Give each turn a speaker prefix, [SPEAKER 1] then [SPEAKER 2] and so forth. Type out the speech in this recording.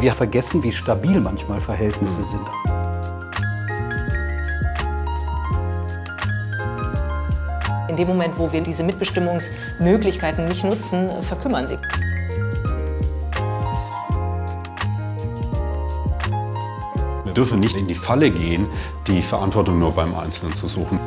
[SPEAKER 1] Wir vergessen, wie stabil manchmal Verhältnisse sind.
[SPEAKER 2] In dem Moment, wo wir diese Mitbestimmungsmöglichkeiten nicht nutzen, verkümmern sie.
[SPEAKER 3] Wir dürfen nicht in die Falle gehen, die Verantwortung nur beim Einzelnen zu suchen.